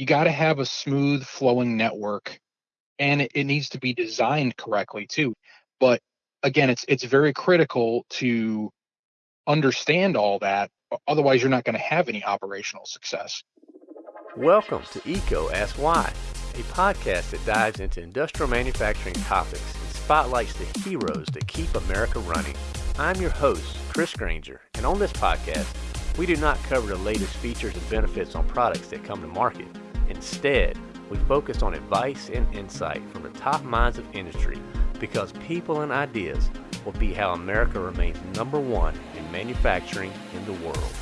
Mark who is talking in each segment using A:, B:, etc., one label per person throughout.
A: you got to have a smooth flowing network and it, it needs to be designed correctly too. But again, it's it's very critical to understand all that. Otherwise, you're not going to have any operational success.
B: Welcome to EECO Ask Why, a podcast that dives into industrial manufacturing topics and spotlights the heroes that keep America running. I'm your host, Chris Grainger, and on this podcast, we do not cover the latest features and benefits on products that come to market. Instead, we focus on advice and insight from the top minds of industry because people and ideas will be how America remains number one in manufacturing in the world.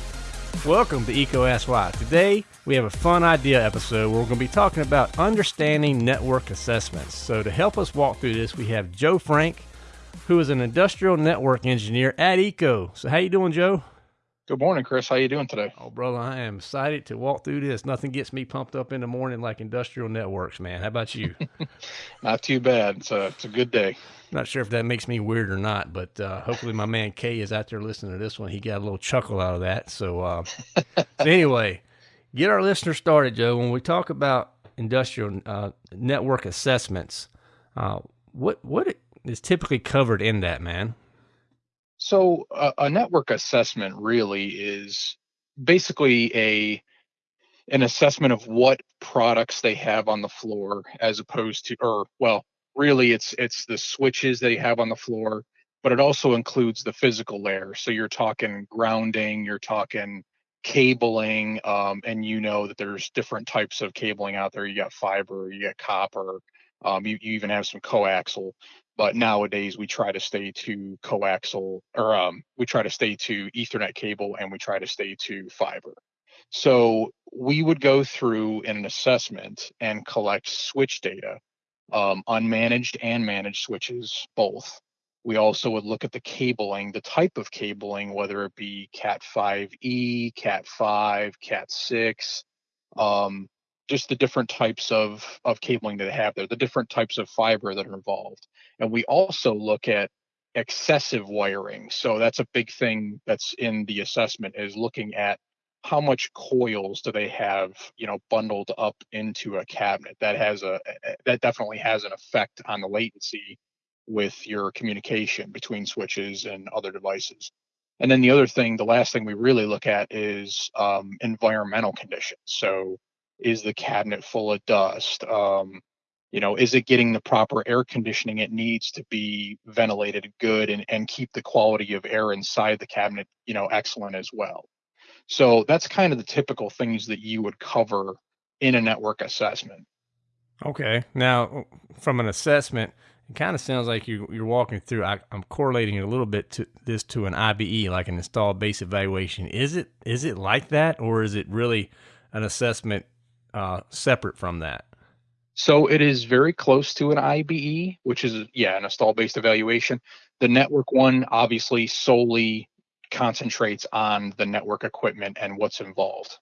C: Welcome to EECO Ask Why. Today, we have a fun idea episode where we're going to be talking about understanding network assessments. So, to help us walk through this, we have Joe Frank, who is an industrial network engineer at EECO. So, how you doing, Joe?
A: Good morning, Chris. How you doing today?
C: Oh, brother, I am excited to walk through this. Nothing gets me pumped up in the morning like industrial networks, man. How about you?
A: not too bad. It's a it's a good day.
C: Not sure if that makes me weird or not, but uh, hopefully my man Kay is out there listening to this one. He got a little chuckle out of that. So, uh, so anyway, get our listeners started, Joe. When we talk about industrial uh, network assessments, uh, what what is typically covered in that, man?
A: So uh, a network assessment really is basically a an assessment of what products they have on the floor as opposed to or well really it's it's the switches they have on the floor but it also includes the physical layer. So you're talking grounding you're talking cabling um, and you know that there's different types of cabling out there. You got fiber you got copper um, you, you even have some coaxial but nowadays we try to stay to coaxial or um, we try to stay to ethernet cable and we try to stay to fiber. So we would go through in an assessment and collect switch data um, unmanaged and managed switches both. We also would look at the cabling the type of cabling whether it be cat 5e cat 5 cat 6 um, just the different types of of cabling that they have there, the different types of fiber that are involved. And we also look at excessive wiring. So that's a big thing that's in the assessment is looking at how much coils do they have, you know, bundled up into a cabinet. That has a that definitely has an effect on the latency with your communication between switches and other devices. And then the other thing, the last thing we really look at is um, environmental conditions. So is the cabinet full of dust um, you know is it getting the proper air conditioning it needs to be ventilated good and, and keep the quality of air inside the cabinet you know excellent as well? So that's kind of the typical things that you would cover in a network assessment.
C: Okay. Now from an assessment it kind of sounds like you, you're walking through I, i'm correlating a little bit to this to an IBE like an installed base evaluation. Is it is it like that or is it really an assessment uh, separate from that?
A: So it is very close to an IBE, which is yeah, an install based evaluation. The network one obviously solely concentrates on the network equipment and what's involved.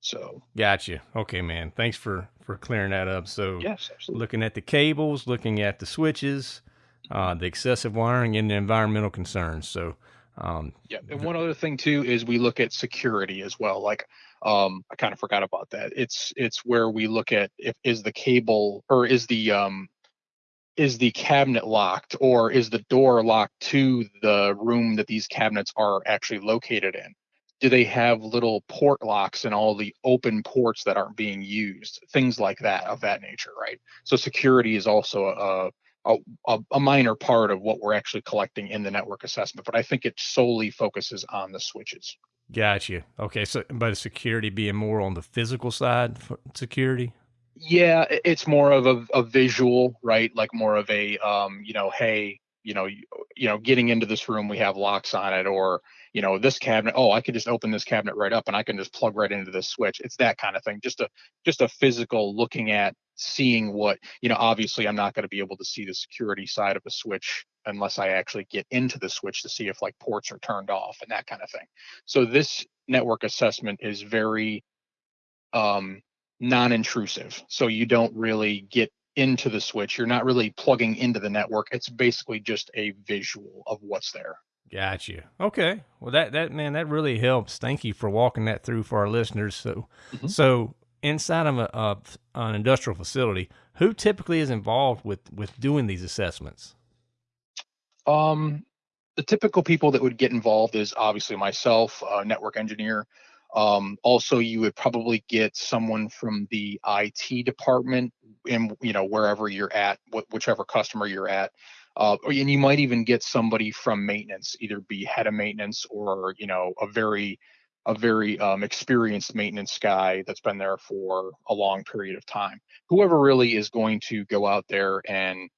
A: So
C: gotcha. Okay, man. Thanks for for clearing that up. So
A: yes, absolutely.
C: looking at the cables, looking at the switches, uh, the excessive wiring, and the environmental concerns. So um,
A: yeah, and one other thing too is we look at security as well. Like um, I kind of forgot about that. It's it's where we look at if is the cable or is the um, is the cabinet locked or is the door locked to the room that these cabinets are actually located in? Do they have little port locks and all the open ports that aren't being used? Things like that of that nature, right? So security is also a a, a, minor part of what we're actually collecting in the network assessment, but I think it solely focuses on the switches.
C: Gotcha. Okay, so but security being more on the physical side for security.
A: Yeah, it's more of a, a visual, right? Like more of a, um, you know, hey, you know, you, you know, getting into this room, we have locks on it, or you know, this cabinet. Oh, I could just open this cabinet right up, and I can just plug right into this switch. It's that kind of thing. Just a just a physical looking at seeing what you know obviously i'm not going to be able to see the security side of a switch unless i actually get into the switch to see if like ports are turned off and that kind of thing so this network assessment is very um, non-intrusive so you don't really get into the switch you're not really plugging into the network it's basically just a visual of what's there
C: Got you. Okay. Well, that that man, that really helps. Thank you for walking that through for our listeners. So, mm-hmm. so inside of a, an industrial facility, who typically is involved with with doing these assessments?
A: Um, the typical people that would get involved is obviously myself, a network engineer. Um, also, you would probably get someone from the IT department in you know wherever you're at, wh- whichever customer you're at. Uh, and you might even get somebody from maintenance, either be head of maintenance or you know a very a very um, experienced maintenance guy that's been there for a long period of time. Whoever really is going to go out there and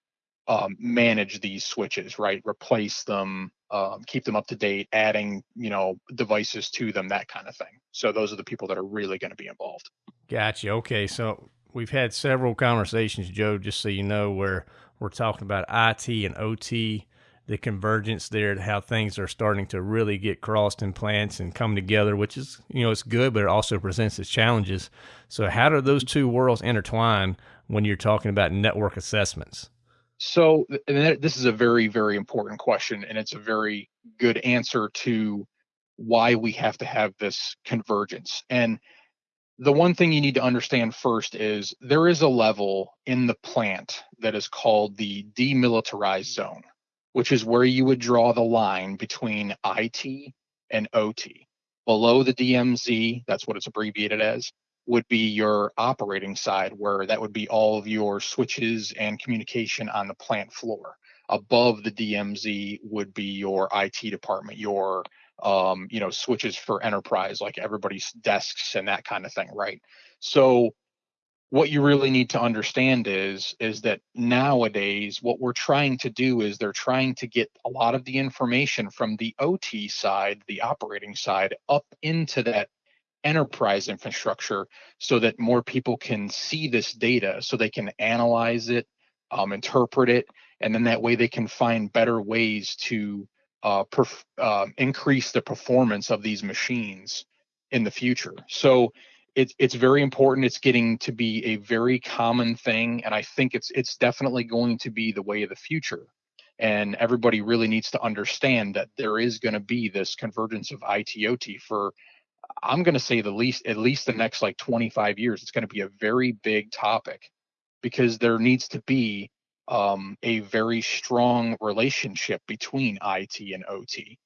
A: um, manage these switches, right? Replace them, um, keep them up to date, adding you know devices to them, that kind of thing. So those are the people that are really going to be involved.
C: Gotcha. Okay, so we've had several conversations, Joe. Just so you know, where we're talking about IT and OT, the convergence there, to how things are starting to really get crossed in plants and come together, which is you know it's good, but it also presents its challenges. So how do those two worlds intertwine when you're talking about network assessments?
A: So this is a very, very important question, and it's a very good answer to why we have to have this convergence. And the one thing you need to understand first is there is a level in the plant that is called the demilitarized zone, which is where you would draw the line between IT and OT. Below the DMZ, that's what it's abbreviated as, would be your operating side, where that would be all of your switches and communication on the plant floor. Above the DMZ would be your IT department, your um, you know switches for enterprise, like everybody's desks and that kind of thing, right? So what you really need to understand is is that nowadays what we're trying to do is they're trying to get a lot of the information from the OT side, the operating side, up into that enterprise infrastructure so that more people can see this data so they can analyze it um, interpret it and then that way they can find better ways to uh, perf- uh, increase the performance of these machines in the future. So it's it's very important it's getting to be a very common thing and i think it's it's definitely going to be the way of the future and everybody really needs to understand that there is going to be this convergence of ITOT for I'm going to say the least, at least the next like 25 years, it's going to be a very big topic because there needs to be um, a very strong relationship between IT and OT.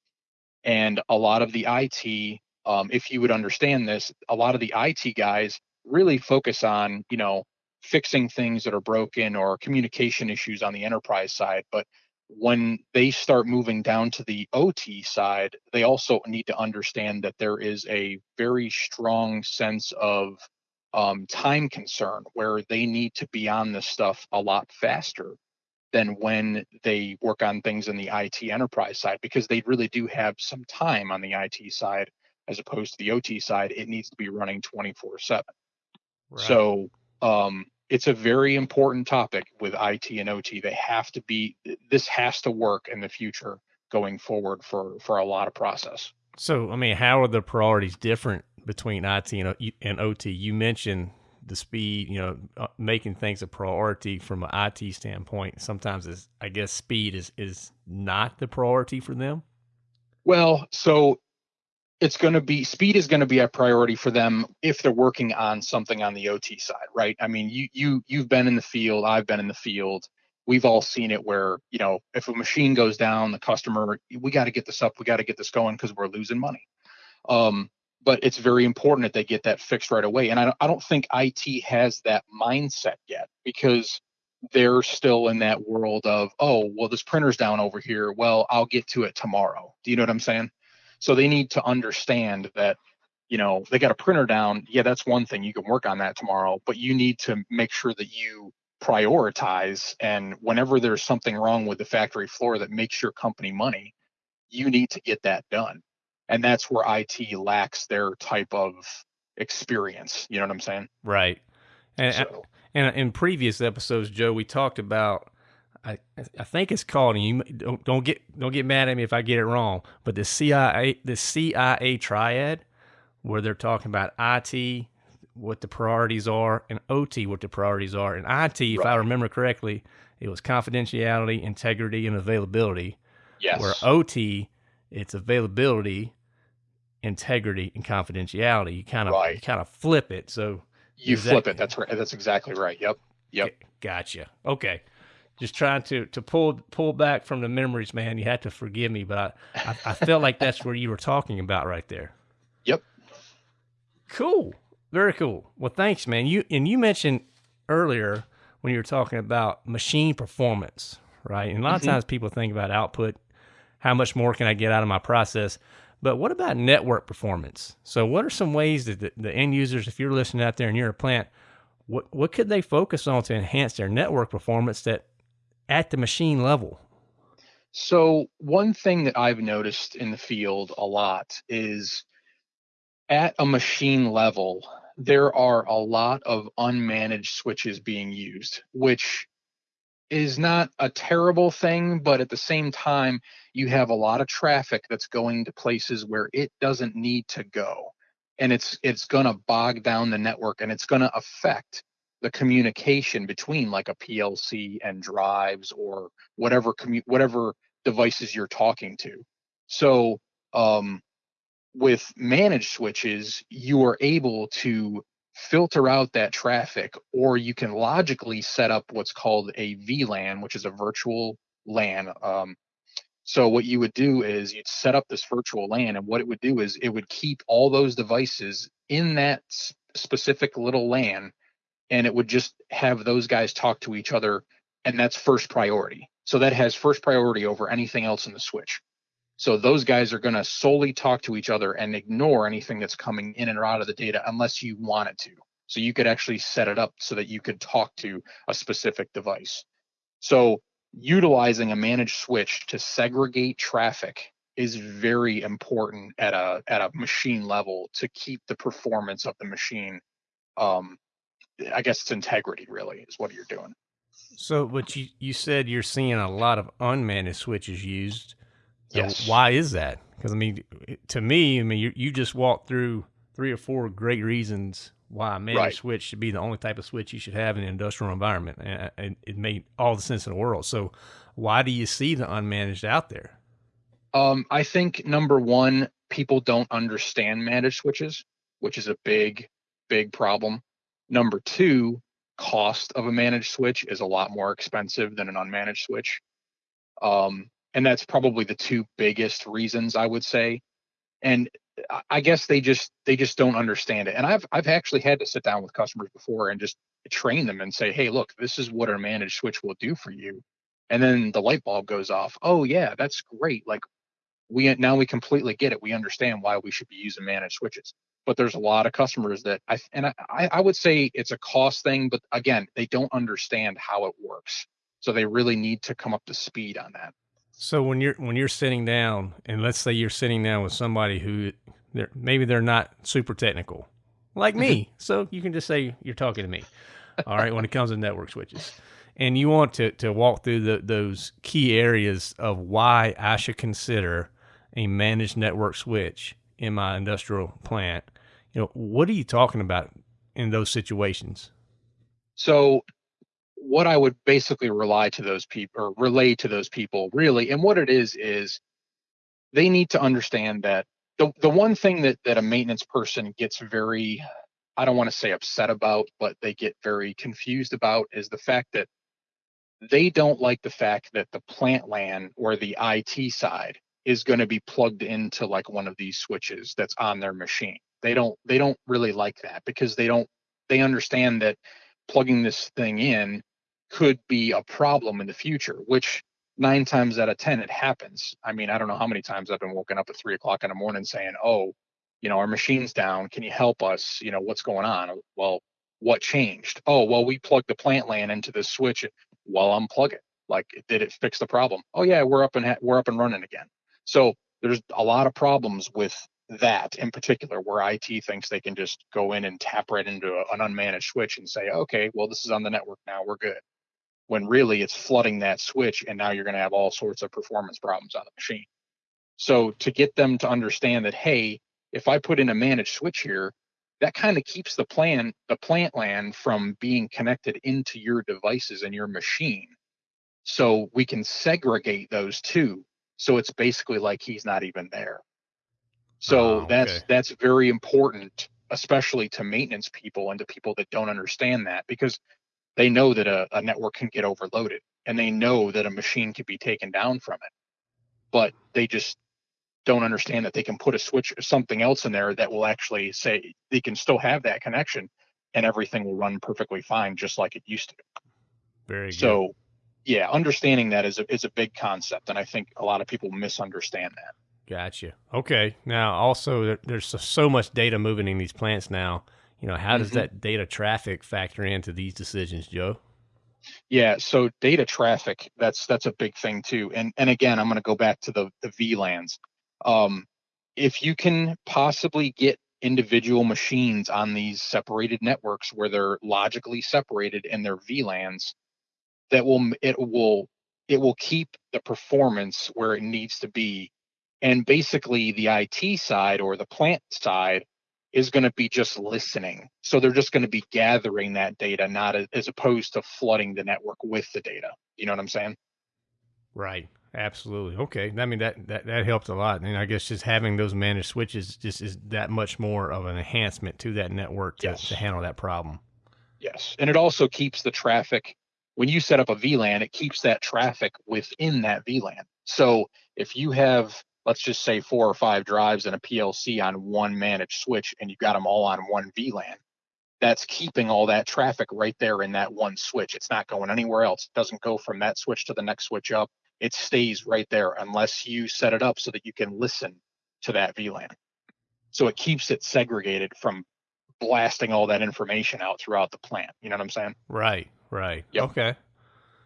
A: And a lot of the IT, um, if you would understand this, a lot of the IT guys really focus on, you know, fixing things that are broken or communication issues on the enterprise side. But when they start moving down to the OT side, they also need to understand that there is a very strong sense of um, time concern where they need to be on this stuff a lot faster than when they work on things in the IT enterprise side because they really do have some time on the IT side as opposed to the OT side. It needs to be running 24 7. So, um, it's a very important topic with IT and OT. They have to be this has to work in the future going forward for for a lot of process.
C: So, I mean, how are the priorities different between IT and, and OT? You mentioned the speed, you know, uh, making things a priority from an IT standpoint. Sometimes is I guess speed is is not the priority for them.
A: Well, so it's going to be speed is going to be a priority for them if they're working on something on the OT side, right? I mean, you you you've been in the field, I've been in the field. We've all seen it where, you know, if a machine goes down, the customer, we got to get this up, we got to get this going because we're losing money. Um, but it's very important that they get that fixed right away. And I don't, I don't think IT has that mindset yet because they're still in that world of, oh, well, this printer's down over here. Well, I'll get to it tomorrow. Do you know what I'm saying? So they need to understand that, you know, they got a printer down. Yeah, that's one thing. You can work on that tomorrow, but you need to make sure that you prioritize. And whenever there's something wrong with the factory floor that makes your company money, you need to get that done. And that's where IT lacks their type of experience. You know what I'm saying?
C: Right. And, so. and in previous episodes, Joe, we talked about I I think it's called, and you don't don't get don't get mad at me if I get it wrong, but the CIA the CIA triad, where they're talking about IT, what the priorities are, and OT, what the priorities are. And IT, if right. I remember correctly, it was confidentiality, integrity, and availability.
A: Yes.
C: Where OT, it's availability, integrity, and confidentiality. You kind of right. you kind of flip it. So
A: You flip
C: that-
A: it. That's right. That's exactly right. Yep. Yep.
C: Gotcha. Okay. Just trying to to pull pull back from the memories, man. You have to forgive me, but I, I, I felt like that's where you were talking about right there.
A: Yep.
C: Cool. Very cool. Well, thanks, man. You and you mentioned earlier when you were talking about machine performance, right? And a lot
A: Mhm.
C: of times people think about output, how much more can I get out of my process? But what about network performance? So, what are some ways that the, the end users, if you're listening out there and you're a plant, what what could they focus on to enhance their network performance that at the machine level?
A: So one thing that I've noticed in the field a lot is at a machine level, there are a lot of unmanaged switches being used, which is not a terrible thing, but at the same time, you have a lot of traffic that's going to places where it doesn't need to go. And it's it's going to bog down the network and it's going to affect the communication between like a PLC and drives or whatever commu- whatever devices you're talking to. So um, with managed switches, you are able to filter out that traffic, or you can logically set up what's called a VLAN, which is a virtual LAN. Um, so what you would do is you'd set up this virtual LAN, and what it would do is it would keep all those devices in that specific little LAN, and it would just have those guys talk to each other, and that's first priority. So that has first priority over anything else in the switch. So those guys are going to solely talk to each other and ignore anything that's coming in and out of the data unless you want it to. So you could actually set it up so that you could talk to a specific device. So utilizing a managed switch to segregate traffic is very important at a at a machine level to keep the performance of the machine um I guess it's integrity really is what you're doing.
C: So, but you you said you're seeing a lot of unmanaged switches used. So
A: Yes.
C: Why is that? Because I mean, to me, I mean, you you just walked through three or four great reasons why a managed
A: Right.
C: switch should be the only type of switch you should have in an industrial environment, and, and it made all the sense in the world. So, why do you see the unmanaged out there?
A: Um, I think number one, people don't understand managed switches, which is a big, big problem. Number two, cost of a managed switch is a lot more expensive than an unmanaged switch. Um, and that's probably the two biggest reasons I would say. And I- guess they just they just don't understand it. And I've I've actually had to sit down with customers before and just train them and say, hey, look, this is what a managed switch will do for you. And then the light bulb goes off. Oh yeah, that's great. Like we now we completely get it. We understand why we should be using managed switches. But there's a lot of customers that I and I, I would say it's a cost thing, but again, they don't understand how it works. So they really need to come up to speed on that.
C: So when you're when you're sitting down, and let's say you're sitting down with somebody who they're maybe they're not super technical, like me. so you can just say you're talking to me. All right, when it comes to network switches, and you want to to walk through the, those key areas of why I should consider a managed network switch in my industrial plant. You know, what are you talking about in those situations?
A: So what I would basically rely to those people or relay to those people really, and what it is is they need to understand that the the one thing that that a maintenance person gets very I don't want to say upset about, but they get very confused about is the fact that they don't like the fact that the plant LAN or the IT side is going to be plugged into like one of these switches that's on their machine. They don't they don't really like that because they don't they understand that plugging this thing in could be a problem in the future, which nine times out of 10, it happens. I mean, I don't know how many times I've been woken up at three o'clock in the morning saying, oh, you know, our machine's down. Can you help us? You know, what's going on? Well, what changed? Oh, well, we plugged the plant LAN into this switch. Well, unplug it. Like, did it fix the problem? Oh yeah, we're up and ha- we're up and running again. So there's a lot of problems with that in particular, where IT thinks they can just go in and tap right into a, an unmanaged switch and say, okay, well, this is on the network now, we're good. When really it's flooding that switch, and now you're going to have all sorts of performance problems on the machine. So to get them to understand that, hey, if I put in a managed switch here, that kind of keeps the plan, the plant LAN from being connected into your devices and your machine. So we can segregate those two. So it's basically like he's not even there. So
C: Ah,
A: that's
C: okay.
A: that's very important especially to maintenance people and to people that don't understand that because they know that a, a network can get overloaded and they know that a machine can be taken down from it but they just don't understand that they can put a switch or something else in there that will actually say they can still have that connection and everything will run perfectly fine just like it used to
C: Very good.
A: so yeah understanding that is a, is a big concept and i think a lot of people misunderstand that
C: Gotcha. Okay. Now, also, there's so, much data moving in these plants now. You know, how does
A: Mhm.
C: that data traffic factor into these decisions, Joe?
A: Yeah, so data traffic, that's that's a big thing too. And and again, I'm going to go back to the the VLANs. Um, if you can possibly get individual machines on these separated networks where they're logically separated in their VLANs, that will it will it will keep the performance where it needs to be. And basically the IT side or the plant side is going to be just listening. So they're just going to be gathering that data, not as, as opposed to flooding the network with the data. You know what I'm saying?
C: Right. Absolutely. Okay. I mean that that that helps a lot, and I guess just having those managed switches just is that much more of an enhancement to that network to,
A: Yes.
C: to handle that problem.
A: Yes. And it also keeps the traffic when you set up a VLAN, it keeps that traffic within that VLAN. So if you have, let's just say four or five drives and a PLC on one managed switch and you've got them all on one VLAN, that's keeping all that traffic right there in that one switch. It's not going anywhere else. It doesn't go from that switch to the next switch up. It stays right there unless you set it up so that you can listen to that VLAN. So it keeps it segregated from blasting all that information out throughout the plant. You know what I'm saying?
C: Right. Right.
A: Yep.
C: Okay.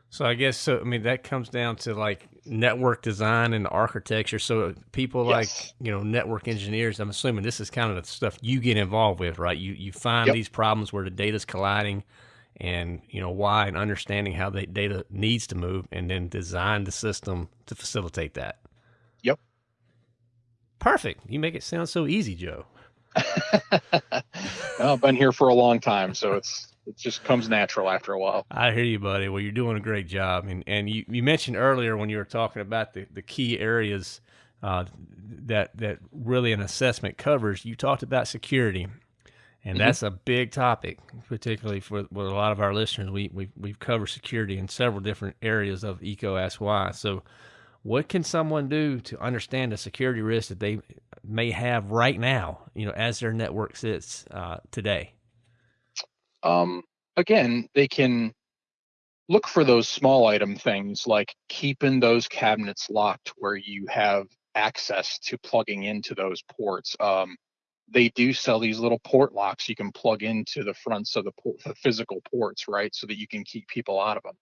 C: So I guess so. I mean, that comes down to like network design and architecture. So people like you know network engineers. I'm assuming this is kind of the stuff you get involved with, right? You you find
A: Yep.
C: these problems where the data's colliding, and you know why, and understanding how the data needs to move, and then design the system to facilitate that.
A: Yep.
C: Perfect. You make it sound so easy, Joe.
A: well, I've been here for a long time, so it's it just comes natural after a while.
C: I hear you, buddy. Well, you're doing a great job, and and you, you mentioned earlier when you were talking about the, the key areas uh, that that really an assessment covers. You talked about security, and
A: Mhm.
C: that's a big topic, particularly for with a lot of our listeners. We we we've covered security in several different areas of EECO Ask Why. So, what can someone do to understand the security risk that they may have right now? You know, as their network sits uh, today.
A: Um, again, they can look for those small item things like keeping those cabinets locked where you have access to plugging into those ports. Um, they do sell these little port locks you can plug into the fronts of the, the physical ports, right? So that you can keep people out of them.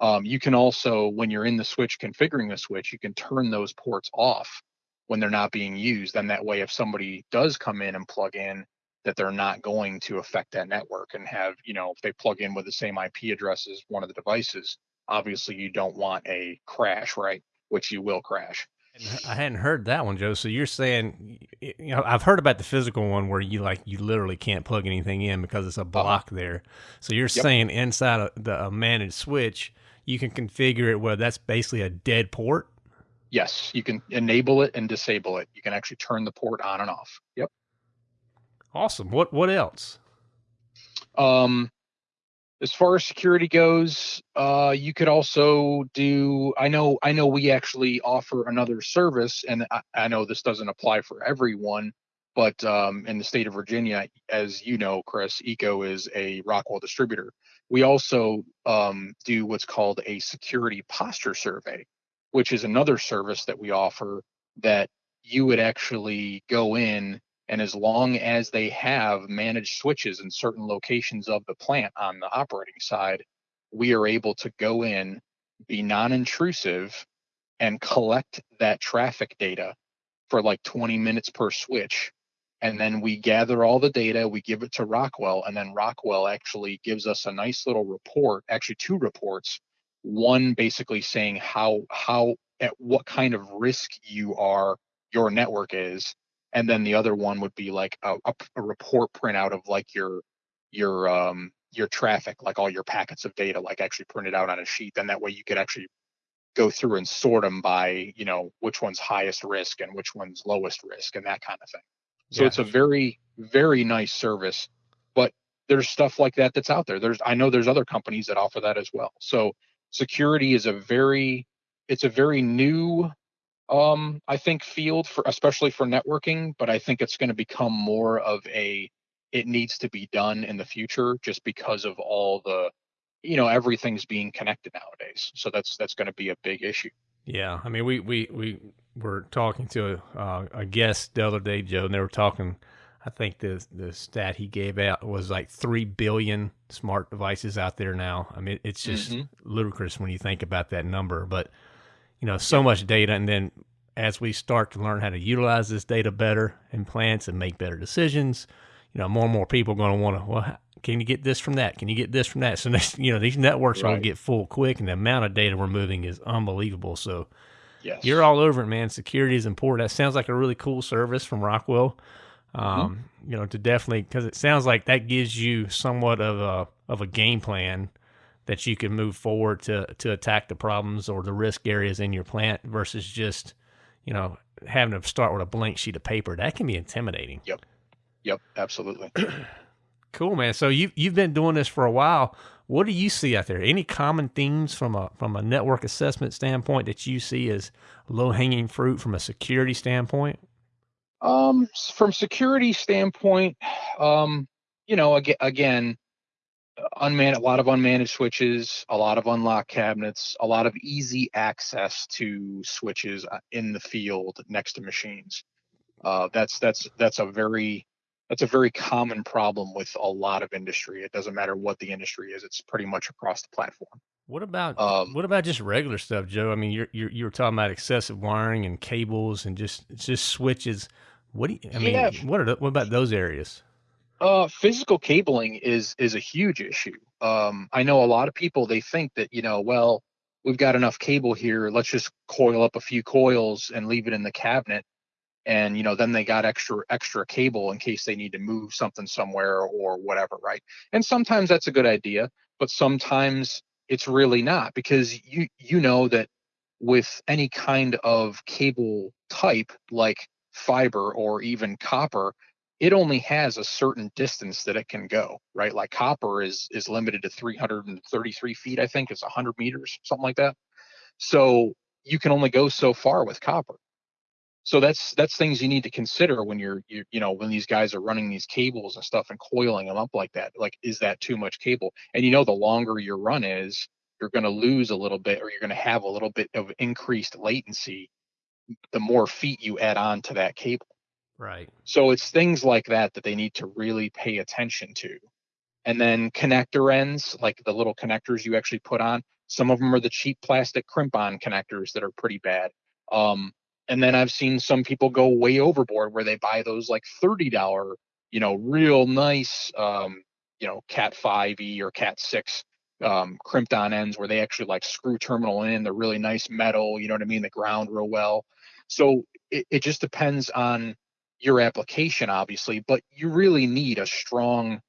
A: Um, you can also, when you're in the switch configuring the switch, you can turn those ports off when they're not being used. And that way, if somebody does come in and plug in, that they're not going to affect that network and have, you know, if they plug in with the same IP address as one of the devices, obviously you don't want a crash, right? Which you will crash.
C: I hadn't heard that one, Joe. So you're saying, you know, I've heard about the physical one where you like you literally can't plug anything in because it's a uh-huh. block there. So you're saying inside of the a managed switch, you can configure it where that's basically a dead port.
A: Yes, you can enable it and disable it. You can actually turn the port on and off. Yep.
C: Awesome. What what else?
A: Um, as far as security goes, uh, you could also do. I know. I know. We actually offer another service, and I, I know this doesn't apply for everyone, but um, in the state of Virginia, as you know, Chris, EECO is a Rockwell distributor. We also um, do what's called a security posture survey, which is another service that we offer that you would actually go in and as long as they have managed switches in certain locations of the plant on the operating side, we are able to go in, be non intrusive, and collect that traffic data for like 20 minutes per switch. And then we gather all the data, we give it to Rockwell, and then Rockwell actually gives us a nice little report, actually two reports. One basically saying how how at what kind of risk you are, your network is, and then the other one would be like a, a, report printout of like your your um your traffic like all your packets of data like actually printed out on a sheet then that way you could actually go through and sort them by you know which one's highest risk and which one's lowest risk and that kind of thing So it's a very, very nice service. But there's stuff like that that's out there. There's I know there's other companies that offer that as well. So security is a very it's a very new um I think field for especially for networking, but I think it's going to become more of a it needs to be done in the future just because of all the you know everything's being connected nowadays. So that's that's going to be a big issue.
C: Yeah, I mean, we we we were talking to a, uh, a guest the other day, Joe, and they were talking. I think the the stat he gave out was like three billion smart devices out there now. I mean, it's just mm-hmm. ludicrous when you think about that number. But you know, so yeah. much data, and then as we start to learn how to utilize this data better in plants and make better decisions, you know, more and more people are going to want to. Well, can you get this from that? Can you get this from that? So next, you know, these networks right. are going to get full quick, and the amount of data we're moving is unbelievable. So, yes. you're all over it, man. Security is important. That sounds like a really cool service from Rockwell. Mm-hmm. Um, mm-hmm. You know, to definitely because it sounds like that gives you somewhat of a of a game plan that you can move forward to to attack the problems or the risk areas in your plant versus just you know having to start with a blank sheet of paper. That can be intimidating.
A: Yep. Yep. Absolutely.
C: Cool, man. So you you've been doing this for a while. What do you see out there? Any common themes from a from a network assessment standpoint that you see as low hanging fruit from a security standpoint?
A: Um, from security standpoint, um, you know, again, again, unmanaged, a lot of unmanaged switches, a lot of unlocked cabinets, a lot of easy access to switches uh, in the field next to machines. Uh, that's that's that's a very that's a very common problem with a lot of industry. It doesn't matter what the industry is; it's pretty much across the platform.
C: What about um, what about just regular stuff, Joe? I mean, you're you're you were talking about excessive wiring and cables and just just switches. What do you, I mean? Yeah. What are the, what about those areas?
A: Uh, physical cabling is is a huge issue. Um, I know a lot of people they think that you know, well, we've got enough cable here. Let's just coil up a few coils and leave it in the cabinet and you know then they got extra extra cable in case they need to move something somewhere or whatever right and sometimes that's a good idea but sometimes it's really not because you you know that with any kind of cable type like fiber or even copper it only has a certain distance that it can go right? Like copper is is limited to 333 feet i think it's 100 meters something like that. So you can only go so far with copper. So that's that's things you need to consider when you're you, you know when these guys are running these cables and stuff and coiling them up like that like is that too much cable? And you know the longer your run is you're going to lose a little bit or you're going to have a little bit of increased latency the more feet you add on to that cable
C: right
A: so it's things like that that they need to really pay attention to and then connector ends like the little connectors you actually put on some of them are the cheap plastic crimp on connectors that are pretty bad um, and then I've seen some people go way overboard where they buy those like $30, you know, real nice, um, you know, Cat 5e or Cat 6 um, crimped on ends where they actually like screw terminal in. They're really nice metal, you know what I mean? They ground real well. So it, it just depends on your application, obviously, but you really need a strong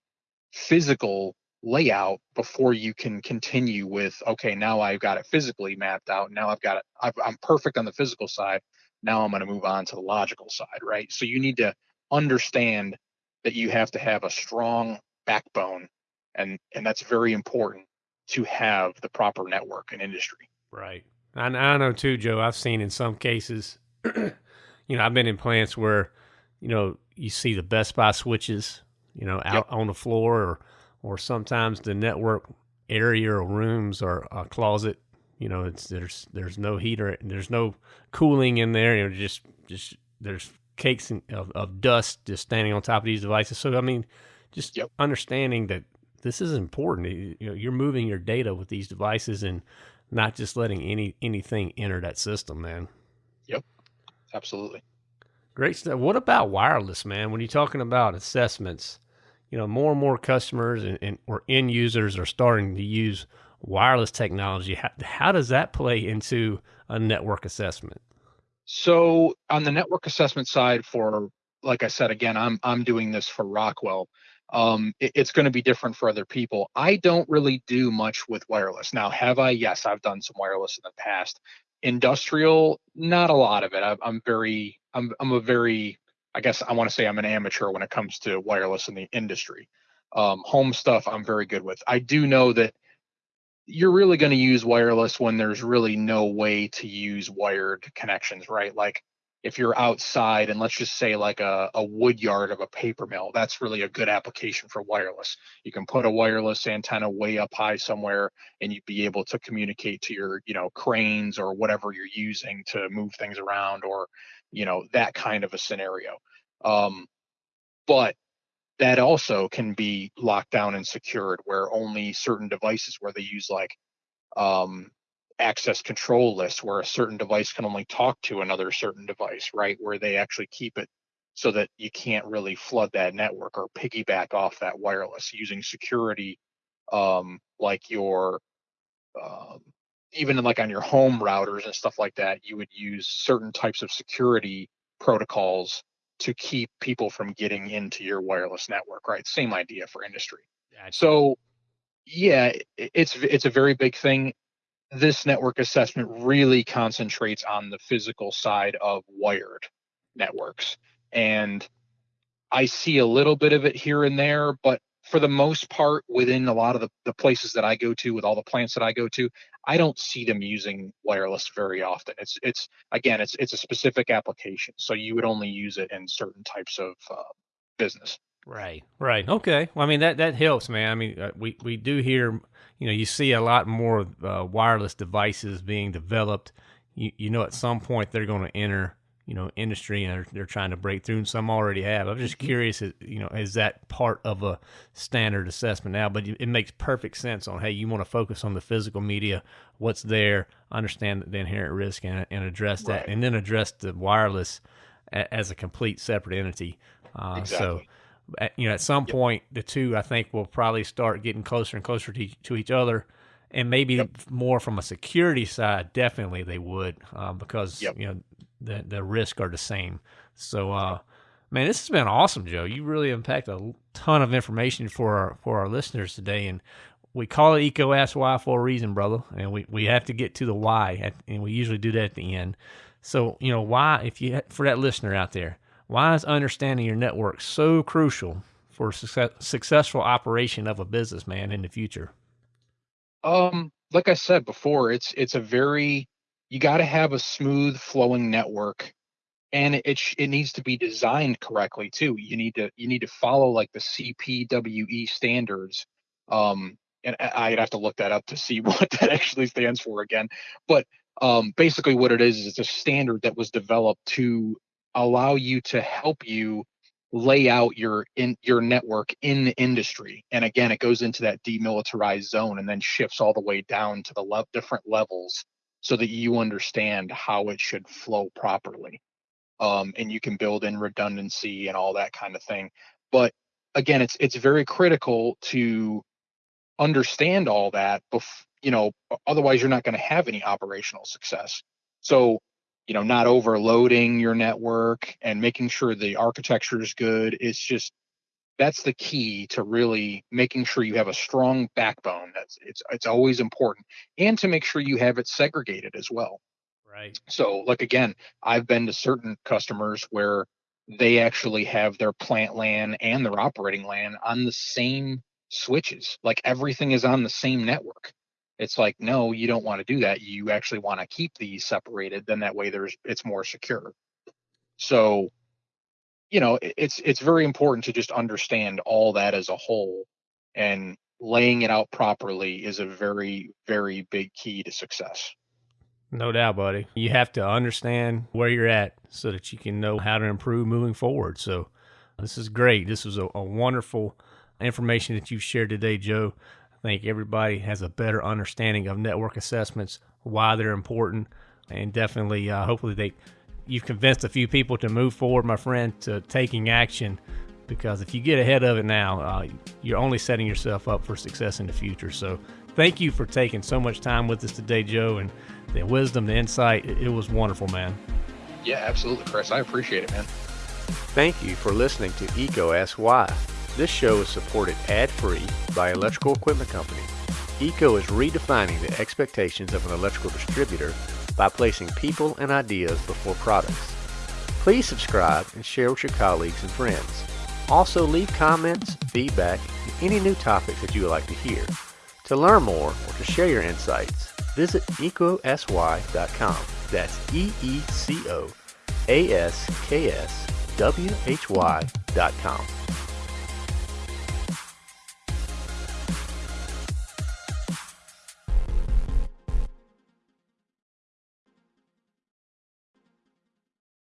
A: physical layout before you can continue with okay now i've got it physically mapped out now i've got it i am perfect on the physical side now I'm going to move on to the logical side, right? So you need to understand that you have to have a strong backbone and and that's very important to have the proper network and industry.
C: Right. I, I know too, Joe. I've seen in some cases, you know, I've been in plants where, you know, you see the Best Buy switches, you know, out yep. on the floor, or or sometimes the network area or rooms or a closet you know, it's there's there's no heater, and there's no cooling in there. You know, just just there's cakes of, of dust just standing on top of these devices. So I mean, just yep. understanding that this is important. You know, you're moving your data with these devices and not just letting any anything enter that system, man.
A: Yep, absolutely.
C: Great stuff. What about wireless, man? When you're talking about assessments, you know, more and more customers and, and or end users are starting to use wireless technology. How, how does that play into a network assessment?
A: So on the network assessment side, for like I said again, I'm I'm doing this for Rockwell. Um, it, it's going to be different for other people. I don't really do much with wireless now. Have I? Yes, I've done some wireless in the past. Industrial, not a lot of it. I, I'm very, I'm I'm a very I guess I want to say I'm an amateur when it comes to wireless in the industry. Um, home stuff I'm very good with. I do know that you're really going to use wireless when there's really no way to use wired connections, right? Like if you're outside and let's just say like a, a wood yard of a paper mill, that's really a good application for wireless. You can put a wireless antenna way up high somewhere and you'd be able to communicate to your, you know, cranes or whatever you're using to move things around or, you know, that kind of a scenario. Um, but that also can be locked down and secured where only certain devices where they use like um, access control list where a certain device can only talk to another certain device, right? Where they actually keep it so that you can't really flood that network or piggyback off that wireless using security um, like your um, even like on your home routers and stuff like that, you would use certain types of security protocols to keep people from getting into your wireless network, right? Same idea for industry. So yeah, it's it's a very big thing. This network assessment really concentrates on the physical side of wired networks. And I see a little bit of it here and there, but for the most part, within a lot of the, the places that I go to, with all the plants that I go to, I don't see them using wireless very often. It's it's again, it's it's a specific application, so you would only use it in certain types of uh, business.
C: Right, right, okay. Well, I mean that that helps, man. I mean, uh, we we do hear, you know, you see a lot more uh, wireless devices being developed. You you know, at some point they're going to enter you know industry and they're, they're trying to break through and some already have i'm just mm-hmm. curious you know is that part of a standard assessment now but it makes perfect sense on hey you want to focus on the physical media what's there understand the inherent risk and, and address that right. and then address the wireless a, as a complete separate entity uh, exactly. so at, you know at some yep. point the two i think will probably start getting closer and closer to, to each other and maybe yep. more from a security side definitely they would uh, because yep. you know the the risk are the same. So, uh, man, this has been awesome, Joe. You really unpacked a ton of information for our for our listeners today, and we call it EECO Ask Why for a reason, brother. And we we have to get to the why, at, and we usually do that at the end. So, you know, why if you for that listener out there, why is understanding your network so crucial for success, successful operation of a business, man, in the future?
A: Um, like I said before, it's it's a very you got to have a smooth flowing network and it it needs to be designed correctly too you need to you need to follow like the cpwe standards um and i'd have to look that up to see what that actually stands for again but um basically what it is is it's a standard that was developed to allow you to help you lay out your in your network in the industry and again it goes into that demilitarized zone and then shifts all the way down to the le- different levels so that you understand how it should flow properly. Um, and you can build in redundancy and all that kind of thing. But again, it's it's very critical to understand all that. Bef- you know, otherwise you're not going to have any operational success. So, you know, not overloading your network and making sure the architecture is good. It's just that's the key to really making sure you have a strong backbone. That's it's it's always important, and to make sure you have it segregated as well.
C: Right.
A: So, like again, I've been to certain customers where they actually have their plant LAN and their operating LAN on the same switches. Like everything is on the same network. It's like, no, you don't want to do that. You actually want to keep these separated. Then that way there's it's more secure. So you know it's it's very important to just understand all that as a whole and laying it out properly is a very very big key to success
C: no doubt buddy you have to understand where you're at so that you can know how to improve moving forward so this is great this was a, a wonderful information that you've shared today joe i think everybody has a better understanding of network assessments why they're important and definitely uh, hopefully they you've convinced a few people to move forward, my friend, to taking action. Because if you get ahead of it now, uh, you're only setting yourself up for success in the future. So, thank you for taking so much time with us today, Joe, and the wisdom, the insight. It, it was wonderful, man.
A: Yeah, absolutely, Chris. I appreciate it, man.
B: Thank you for listening to EECO Ask Why. This show is supported ad free by Electrical Equipment Company. EECO is redefining the expectations of an electrical distributor by placing people and ideas before products.
C: Please subscribe and share with your colleagues and friends. Also, leave comments, feedback, and any new topics that you would like to hear. To learn more or to share your insights, visit ecosy.com. That's E E C O A